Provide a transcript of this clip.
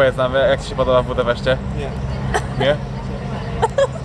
Powiedz nam, jak Ci się podoba w Budapeszcie? Nie. Nie?